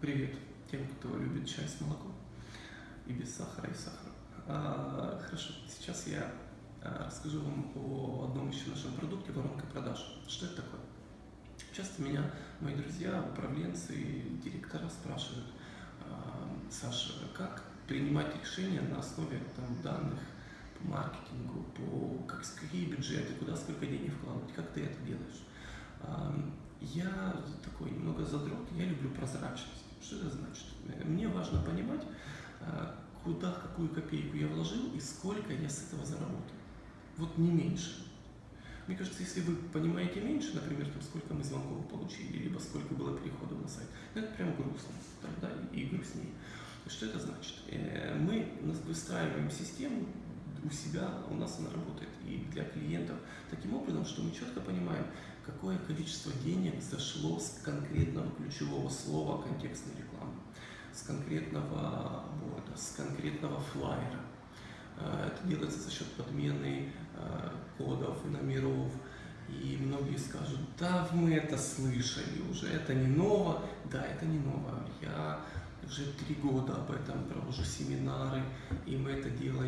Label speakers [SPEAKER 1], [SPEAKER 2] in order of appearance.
[SPEAKER 1] Привет тем, кто любит чай с молоком и без сахара и сахара. А, хорошо, сейчас я а, расскажу вам о одном еще нашем продукте воронка продаж. Что это такое? Часто меня мои друзья, управленцы и директора спрашивают, а, Саша, как принимать решения на основе там, данных по маркетингу, по как, какие бюджеты, куда сколько денег вкладывать, как ты это делаешь? А, я такой немного задрот, я люблю прозрачность. Что это значит? Мне важно понимать, а, куда, какую копейку я вложил и сколько я с этого заработал. Вот не меньше. Мне кажется, если вы понимаете меньше, например, там, сколько мы звонков получили, либо сколько было переходов на сайт, ну, это прям грустно, там, да, и грустнее. Что это значит? Э, мы выстраиваем систему у себя, у нас она работает и для клиентов таким образом, что мы четко понимаем, какое количество денег зашло с конкретного ключевого слова контекстной рекламы, с конкретного борда, с конкретного флайера. Э, это делается за счет подмены э, кодов, номеров. И многие скажут, да, мы это слышали уже, это не ново. Да, это не ново. Я уже три года об этом провожу семинары, и мы это делаем.